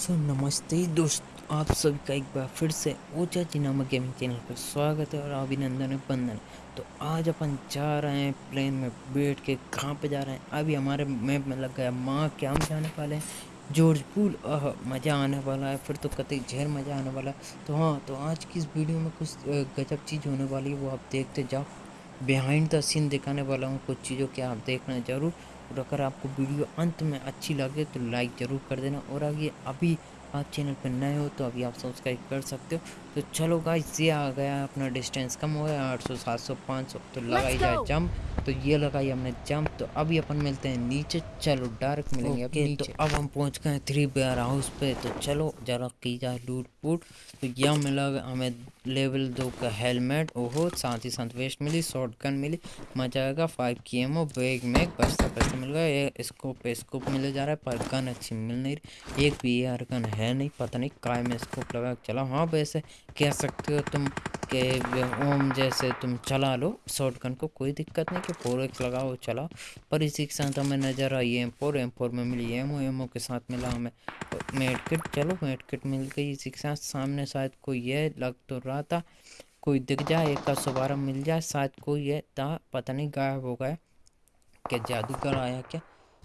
सो नमस्ते दोस्त, आप सभी का एक बार फिर से ओचा जी नामक गेमिंग चैनल पर स्वागत है और अभिनंदन है बंदन तो आज अपन जा रहे हैं प्लेन में बैठ के, कहाँ पे जा रहे हैं? अभी हमारे मैप में लग गया, माँ क्या हम जाने वाले हैं? जॉर्ज पूल आह, मज़ा आने वाला है, फिर तो कतई झेर मज़ा आने वाला है। तो हाँ तो आज की इस वीडियो में कुछ गजब चीज़ होने वाली है, वो आप देखते जाओ। बिहाइंड द सीन दिखाने वाला हूँ, कुछ चीज़ों के आप देखना ज़रूर। और अगर आपको वीडियो अंत में अच्छी लगे तो लाइक ज़रूर कर देना। और अगर अभी आप चैनल पर नए हो तो अभी आप सब्सक्राइब कर सकते हो। तो चलो गाइस ये आ गया अपना डिस्टेंस कम हो गया आठ सौ सात सौ पाँच सौ। तो लगाई जाए. जंप तो ये लगाई हमने जंप तो अभी अपन मिलते हैं नीचे। चलो डायरेक्ट मिलेंगे अब नीचे तो अब हम पहुँच गए हैं थ्री बेयर हाउस पे। तो चलो जरा की जाए लूट पूट तो यह मिला हमें लेवल दो का हेलमेट ओहो साथ ही साथ वेस्ट मिली शॉर्ट गन मिली। मज़ा आएगा फाइव की ओ बैग में पैसा पैसा मिल गया। ये स्कोप स्कोप मिले जा रहा है पर गन अच्छी मिल नहीं रही। एक भी यार गन है नहीं पता नहीं काय में स्कोप लगा चला। हाँ वैसे कह सकते हो तुम के ओम जैसे तुम चला लो शॉर्ट गन को कोई दिक्कत नहीं कि फोर एक्स लगाओ, चलाओ। पर इसी के साथ हमें नज़र आई एम फोर एम फोर में मिली एमओ एमओ के साथ मिला हमें मेड किट चलो मेड किट मिल गई इसी के साथ। सामने शायद कोई यह लग तो रहा था। कोई दिख जाए, एक का सबारा मिल जाए, शायद कोई है, था, पता नहीं गायब हो गया। क्या जादूगर आया क्या?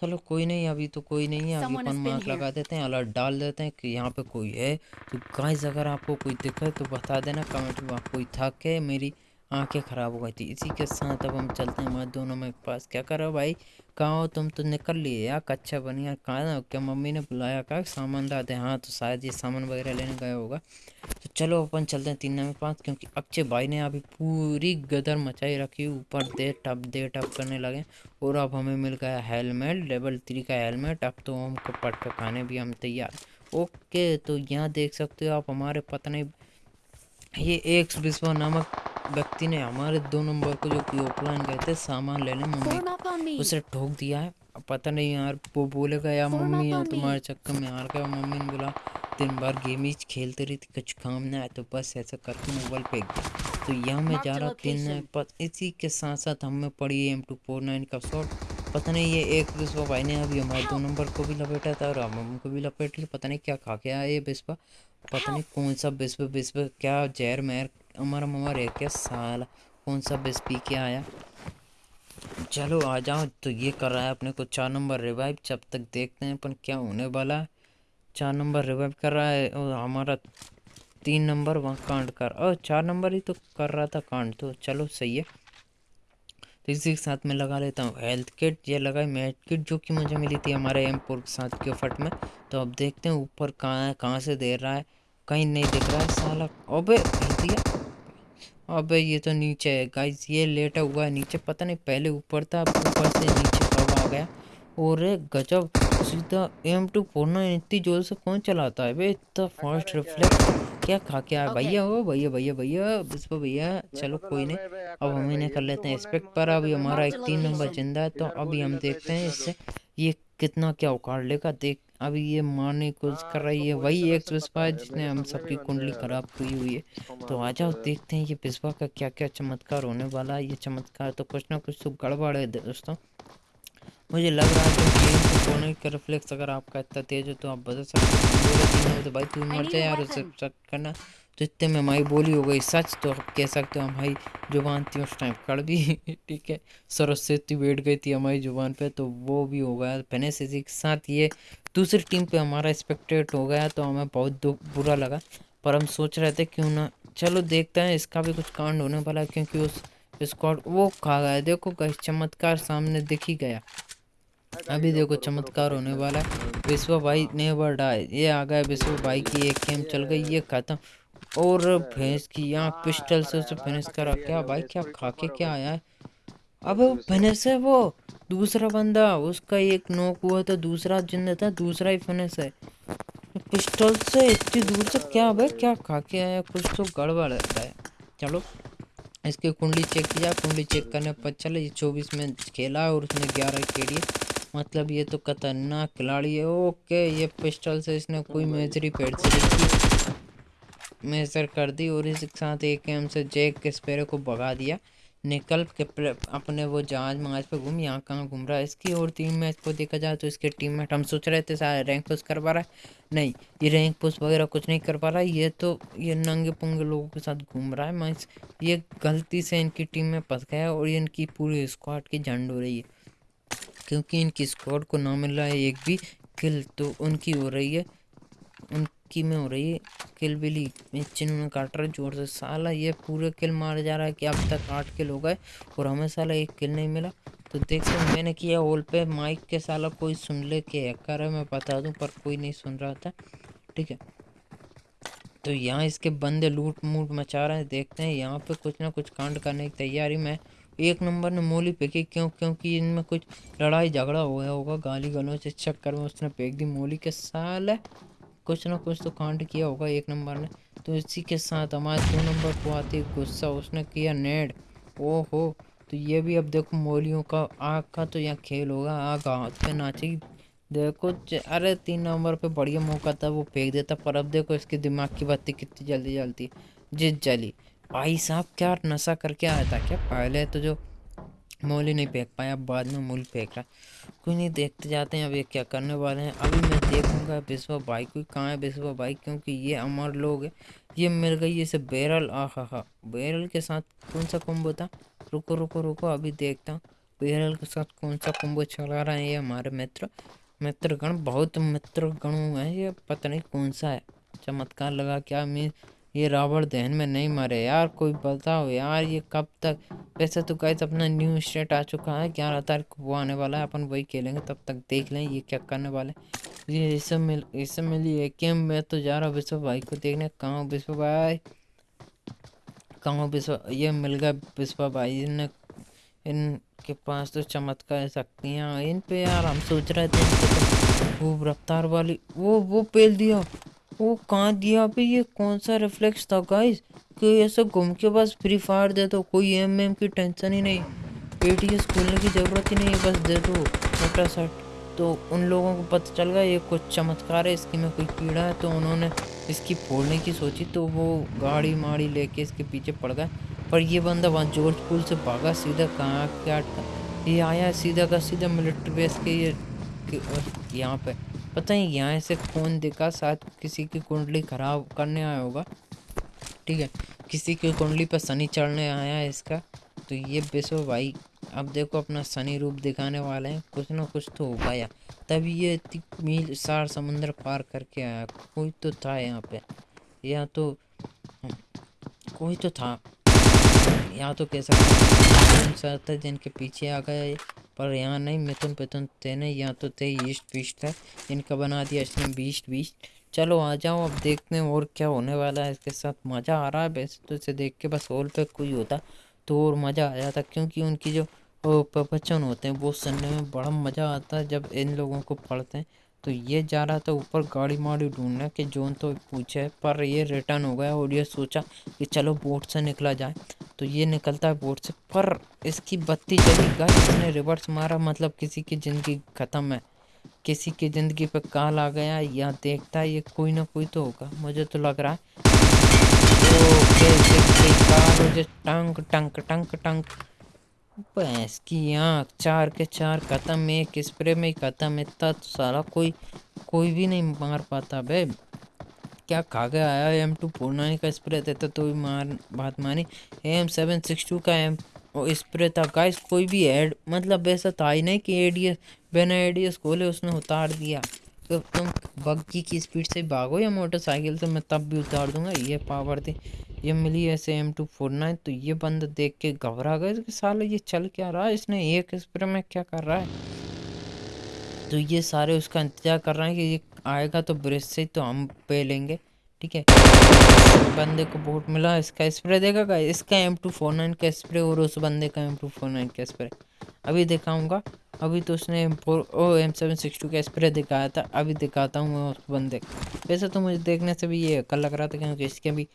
चलो कोई नहीं अभी तो कोई नहीं है अभी अपन मार्क लगा देते हैं अलर्ट डाल देते हैं कि यहाँ पे कोई है। तो गाइस अगर आपको कोई दिखे तो बता देना कमेंट में आप कोई थक है मेरी आँखें ख़राब हो गई थी। इसी के साथ अब हम चलते हैं हमारे दोनों में पास। क्या करो भाई? कहाँ हो? तुम तो निकल लिए यार, कच्चा बनिया कहाँ क्या मम्मी ने बुलाया कहा? सामान लाते हाँ तो शायद ये सामान वगैरह लेने गया होगा। तो चलो अपन चलते हैं तीन नंबर पाँच क्योंकि अक्षय भाई ने अभी पूरी गदर मचाई रखी, ऊपर दे टप दे टप करने लगे। और अब हमें मिल गया हेलमेट, लेवल थ्री का हेलमेट। अब तो हमको पट के खाने भी हम तैयार। ओके तो यहाँ देख सकते हो आप हमारे पता नहीं ये एक विश्वा नामक व्यक्ति ने हमारे दो नंबर को जो कि ऑफलाइन गए थे सामान लेने मम्मी. उसे ठोक दिया है। पता नहीं यार वो बोलेगा यार मम्मी यार तुम्हारे चक्कर में हार गया। मम्मी ने बोला दिन भर गेम ही खेलते रही थी कुछ काम ना है तो बस ऐसा करके मोबाइल फेंक दिया। तो यहाँ मैं जा रहा तीन पर इसी के साथ साथ हमें पड़ी एम टू फोर नाइन का शॉट। पता नहीं ये एक बिस्वा भाई ने अभी हमारे दो नंबर को भी लपेटा था और हम को भी लपेट लिया, पता नहीं क्या खा के आया ये बिस्वा पता नहीं कौन सा बिस्व बिस्व क्या जहर महर हमारा ममा रह क्या साल, कौन सा बिस पी के आया। चलो आ जाओ तो ये कर रहा है अपने को चार नंबर रिवाइव जब तक देखते हैं अपन क्या होने वाला है। चार नंबर रिवाइव कर रहा है और हमारा तीन नंबर वहाँ कांड कर और चार नंबर ही तो कर रहा था कांड तो चलो सही है। इसी के साथ मैं लगा लेता हूँ। हेल्थ किट ये लगाई मेड किट जो कि मुझे मिली थी हमारे एम के साथ के फट में। तो अब देखते हैं ऊपर कहाँ है कहाँ से दे रहा है। कहीं नहीं दिख रहा है साला। अबे दिया? अबे, ये तो नीचे है। गाइस ये लेटा हुआ है नीचे। पता नहीं, पहले ऊपर था, अब ऊपर से नीचे कब आ गया। और गजब, सीधा एम टू फोर इतनी ज़ोर से कौन चलाता है? बे इतना फास्ट रिफ्लेक्स क्या खा क्या? भैया हो भैया भैया भैया बिस्वा भैया चलो कोई नहीं। अब हम इन्हें कर लेते हैं एक्सपेक्ट पर। अभी हमारा एक तीन नंबर ज़िंदा है तो अभी हम देखते हैं इससे ये कितना क्या उखाड़ लेगा। देख अभी ये मारने की कोशिश कर रही है वही एक बिस्वा है जिसने हम सबकी कुंडली खराब की हुई है। तो आ जाओ देखते हैं ये बिस्वा का क्या क्या चमत्कार होने वाला है। ये चमत्कार तो कुछ ना कुछ तो गड़बड़ है दोस्तों। मुझे लग रहा है कि गेम को खोने का रिफ्लेक्स अगर आपका इतना तेज हो तो आप बदल सकते हो। तो भाई तू मर जाए यार weapon. करना। तो इतने में हमारी बोली हो गई सच तो आप कह सकते हो हमारी ज़ुबान थी उस टाइम कड़वी ठीक है। सरस्वती बैठ गई थी हमारी ज़ुबान पे तो वो भी हो गया। फिनिश इसी के साथ ये दूसरी टीम पे हमारा एक्सपेक्टेड हो गया तो हमें बहुत दुख बुरा लगा। पर हम सोच रहे थे क्यों ना चलो देखते हैं इसका भी कुछ कांड होने वाला है क्योंकि उस स्क्वाड वो खा गया। देखो कहीं चमत्कार सामने दिख ही गया। अभी देखो चमत्कार होने वाला है। विश्व भाई नेवर डाई ये आ गया विश्व भाई की एक गेम चल गई, ये खत्म। और भैंस की आँख पिस्टल से उसे फिनिश करा क्या भाई, क्या खा के क्या आया है? अबे फिनिश है वो, दूसरा बंदा, उसका एक नोक हुआ था, दूसरा ज़िंदा था, दूसरा ही फिनिश है। पिस्टल से इतनी दूर से क्या भाई, क्या खा के आया कुछ तो गड़बड़ है चलो, इसकी कुंडली चेक किया कुंडली चेक करने पर चले चौबीस में खेला और उसने ग्यारह के मतलब ये तो खतरनाक खिलाड़ी है। ओके, ये पिस्टल से इसने कोई मेजरी पेड़ से मेजर कर दी और इसके साथ एक एम से जैक के स्पेरे को भगा दिया। निकल के अपने वो जहाज़ महाज पे घूम, यहाँ कहाँ घूम रहा है इसकी? और टीम मैच को देखा जाए तो इसके टीममेट हम सोच रहे थे सारे रैंक पुश कर पा रहा है। नहीं, ये रैंक पुश वगैरह कुछ नहीं कर पा रहा है। ये तो ये नंगे पुंगे लोगों के साथ घूम रहा है। मैं ये गलती से इनकी टीम में फंस गया और इनकी पूरी स्क्वाड की झंड हो रही है। क्योंकि इनकी स्क्वाड को ना मिल रहा है एक भी किल तो उनकी हो रही है, उनकी में हो रही है किल बिली चिन्ह में काट रहा है, ज़ोर से। साला ये पूरे किल मार जा रहा है कि अब तक आठ किल हो गए और हमें साला एक किल नहीं मिला। तो देखते मैंने किया होल पे माइक के साला कोई सुन ले के हैकर है, मैं बता दूँ, पर कोई नहीं सुन रहा था, ठीक है? तो यहाँ इसके बंदे लूट मूट मचा रहे हैं, देखते हैं, यहाँ पे कुछ ना कुछ कांड करने की तैयारी में एक नंबर ने मोली फेंकी, क्यों? क्योंकि इनमें कुछ लड़ाई झगड़ा हो गया होगा गाली गलों से चक्कर में उसने फेंक दी मोली के साल। कुछ ना कुछ तो कांड किया होगा एक नंबर ने। तो इसी के साथ हमारे दो नंबर को आती गुस्सा उसने किया नेड। ओहो तो ये भी अब देखो मोलियों का आग का तो यहाँ खेल होगा, आग हाथ पे नाचेगी देखो, अरे तीन नंबर पे बढ़िया मौका था, वो फेंक देता, पर अब देखो इसके दिमाग की बत्ती कितनी जल्दी जलती जिस जली। भाई साहब, क्या नशा करके आया था क्या? पहले तो जो मोली नहीं फेंक पाया बाद में मूल फेंक रहा कोई नहीं देखते जाते हैं, अब ये क्या करने वाले हैं? अभी मैं देखूँगा विश्वा भाई कोई कहाँ है विश्वा भाई? क्योंकि ये अमर लोग है। ये मिल गई इसे बैरल। आ हा हा बैरल के साथ कौन सा कुंभ था? रुको रुको रुको, अभी देखता हूँ। बैरल के साथ कौन सा कुंभ चला रहे हैं ये हमारे मित्र? मित्रगण, बहुत मित्र गण है ये, पता नहीं कौन सा है। चमत्कार लगा क्या मीन ये रावण दहन में नहीं मरे। यार, कोई बताओ यार, ये कब तक? वैसे तो गाइस अपना न्यू स्टेट आ चुका है। ग्यारह तारीख को वो आने वाला है, अपन वही खेलेंगे, तब तक देख लें ये क्या करने वाले ये इससे मिल, इससे मिली है कि मैं तो जा रहा हूँ विश्व भाई को देखने। कहाँ विश्व भाई? कहाँ विश्व? ये मिल गया विश्व भाई। ने इनके पास तो चमत्कार शक्तियाँ इन पे यार, हम सोच रहे थे तो खूब रफ्तार वाली, वो वो पेल दिया। वो कहाँ दिया पे ये कौन सा रिफ्लेक्स था गाइस कि ऐसे घूम के बस फ्री फायर दे दो, कोई एम एम की टेंशन ही नहीं। एटीएस खोलने की ज़रूरत ही नहीं बस दे दो छोटा सट तो उन लोगों को पता चल गया, ये कुछ चमत्कार है, इसकी में कोई कीड़ा है तो उन्होंने इसकी फोड़ने की सोची तो वो गाड़ी माड़ी लेके इसके पीछे पड़ गए। पर ये बंदा वहाँ जॉर्ज पुल से भागा, सीधा कहाँ, क्या ये आया, सीधा का सीधा मिलिट्री बेस के ये यहाँ पे। पता ही यहाँ से कौन देखा, शायद किसी की कुंडली खराब करने आया होगा। ठीक है, किसी की कुंडली पर शनि चढ़ने आया है इसका। तो ये बेसो भाई, अब देखो अपना शनि रूप दिखाने वाले हैं। कुछ ना कुछ तो होगा या तभी ये इतनी मील, सार समुंदर पार करके आया। कोई तो था यहाँ पे। या तो कोई तो था। यहाँ तो कह सकते जिनके पीछे आ गया पर यहाँ नहीं मिथुन पिथुन थे नहीं, यहाँ तो थे ईस्ट बीस्ट है। इनका बना दिया इसने बीस्ट बीस्ट। चलो आ जाओ, अब देखते हैं और क्या होने वाला है इसके साथ। मज़ा आ रहा है वैसे तो इसे देख के, बस हॉल पे कोई होता तो और मज़ा आ जाता, क्योंकि उनकी जो प्रवचन होते हैं, वो सुनने में बड़ा मज़ा आता है जब इन लोगों को पढ़ते हैं। तो ये जा रहा था ऊपर गाड़ी माड़ी ढूँढने कि, जोन तो पूछे, पर ये रिटर्न हो गया और ये सोचा कि चलो बोट से निकला जाए। तो ये निकलता है बोट से, पर इसकी बत्ती चली गई इसने रिवर्स मारा मतलब किसी की ज़िंदगी ख़त्म है। किसी की ज़िंदगी पे काल आ गया, या देखता है ये कोई ना कोई तो होगा, मुझे तो लग रहा है। तो टंक टंक टंक टंक। भैंस की आँख चार के चार ख़त्म एक स्प्रे में ही ख़त्म इतना तो सारा कोई कोई भी नहीं मार पाता बे। क्या खा के आया एम टू फोर नाइन का स्प्रे देता तो भी मार, बात मानी। एम सेवन सिक्स टू का एम स्प्रे था। गाइस कोई भी एड मतलब ऐसा था ही नहीं कि एडीएस बिना एडीएस खोले उसने उतार दिया। तो तुम बग्गी की स्पीड से भागो या मोटरसाइकिल से, मैं तब भी उतार दूँगा, ये पावर थी। ये मिली ऐसे एम टू फोर नाइन तो ये बंदा देख के घबरा गए कि साले ये चल क्या रहा है? इसने एक स्प्रे में क्या कर रहा है? तो ये सारे उसका इंतज़ार कर रहे हैं कि ये आएगा तो ब्रिज से तो हम पे लेंगे, ठीक है? बंदे को बोट मिला इसका स्प्रे देगा इसका एम टू फोर नाइन का स्प्रे और उस बंदे का एम टू फोर नाइन का स्प्रे अभी दिखाऊँगा। अभी तो उसने M four or M seven six two का स्प्रे दिखाया था। अभी दिखाता हूँ मैं उस बंदे वैसे तो मुझे देखने से भी ये कल लग रहा था, क्योंकि इसके भी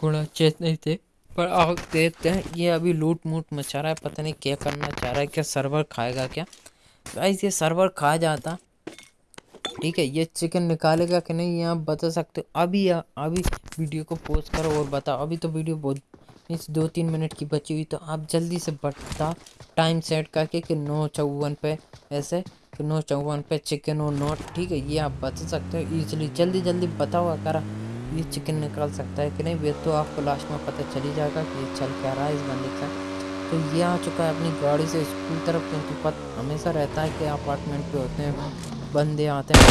घोड़ा चेत नहीं थे, पर आप देखते हैं, ये अभी लूट मूट मचा रहा है, पता नहीं क्या करना चाह रहा है, क्या सर्वर खाएगा क्या? गाइस ये सर्वर खा जाता। ठीक है, ये चिकन निकालेगा कि नहीं, ये आप बता सकते हो। अभी या, अभी वीडियो को पोस्ट करो और बताओ। अभी तो वीडियो बहुत, इस दो तीन मिनट की बची हुई तो आप जल्दी से बता टाइम सेट करके कि नौ चौवन पे ऐसे, कि नौ चौवन पे चिकन और नोट ठीक है, ये आप बता सकते हो ईजिली जल्दी जल्दी बताओ, अगर ये चिकन निकाल सकता है कि नहीं? वे तो आपको लास्ट में पता चली जाएगा कि ये चल क्या रहा है इस बंदे का। तो ये आ चुका है अपनी गाड़ी से स्कूल तरफ़, क्योंकि पता, हमेशा रहता है कि अपार्टमेंट पे होते हैं, बंदे आते हैं।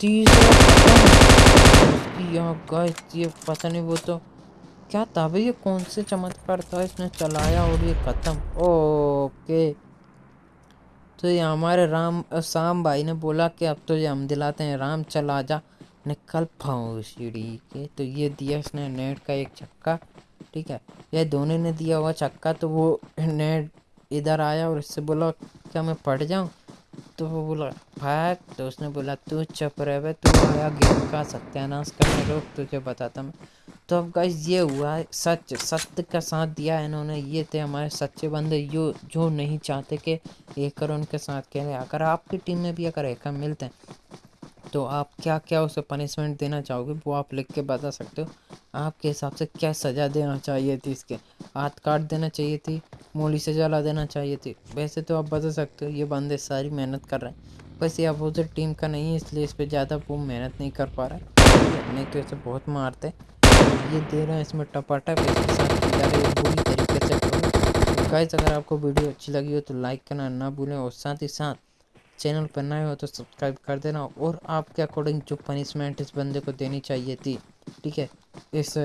तीसरा यहाँ पता नहीं वो तो क्या था भाई ये कौन से चमत्कार था? इसने चलाया और ये खत्म। ओके। तो ये हमारे राम, शाम भाई ने बोला कि अब तो ये हम दिलाते हैं, राम चला जा। निकल पाऊँ सीढ़ी के तो ये दिया इसने नेट का एक चक्का ठीक है? ये दोनों ने दिया हुआ चक्का तो वो नेट इधर आया और इससे बोला, क्या मैं पढ़ जाऊँ? तो वो बोला, भाग। तो उसने बोला, तू चुप रहे, तू आया गेम का सत्यानाश करने, रोक, तुझे बताता मैं तो अब गाइस ये हुआ है, सच, सत्य का साथ दिया है इन्होंने। ये थे हमारे सच्चे बंदे यो जो नहीं चाहते कि एकर उनके साथ रहे अगर आपकी टीम में भी अगर एकर मिलते हैं तो आप क्या क्या उसे पनिशमेंट देना चाहोगे, वो आप लिख के बता सकते हो। आपके हिसाब से क्या सज़ा देना चाहिए थी इसके? हाथ काट देना चाहिए थी, मोली से जला देना चाहिए थी। वैसे तो आप बता सकते हो, ये बंदे सारी मेहनत कर रहे हैं। बस ये अपोजिट टीम का नहीं है, इसलिए इस पर ज़्यादा वो मेहनत नहीं कर पा रहा है। नहीं तो इसे बहुत मारते ये दे रहे हैं इसमें टपाटप इसके साथ बुरी तरीके से करो। गाइस अगर आपको वीडियो अच्छी लगी हो तो लाइक करना ना भूलें और साथ ही साथ चैनल पर नए हो तो सब्सक्राइब कर देना और आपके अकॉर्डिंग जो पनिशमेंट इस बंदे को देनी चाहिए थी, ठीक है, इस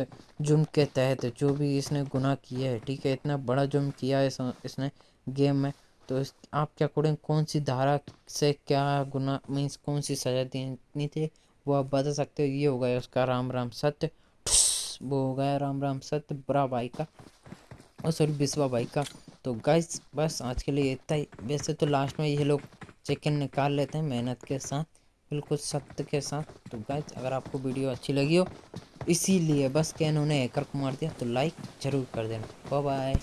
जुर्म के तहत जो भी इसने गुनाह किया है, ठीक है, इतना बड़ा जुर्म किया है इसने गेम में तो इस, आपके अकॉर्डिंग कौन सी धारा से क्या गुना मीन्स कौन सी सज़ा देनी थी, वो आप बता सकते हो, ये हो गया उसका राम राम सत्य। वो हो गया राम राम सत्य बुरा भाई का। और सॉरी बिस्वा भाई का। तो गाइस बस आज के लिए इतना ही। वैसे तो लास्ट में ये लोग चिकन निकाल लेते हैं मेहनत के साथ, बिल्कुल सत्य के साथ। तो गाइस अगर आपको वीडियो अच्छी लगी हो, इसीलिए बस क्या इन्होंने हैकर को मार दिया तो लाइक ज़रूर कर देना। बाय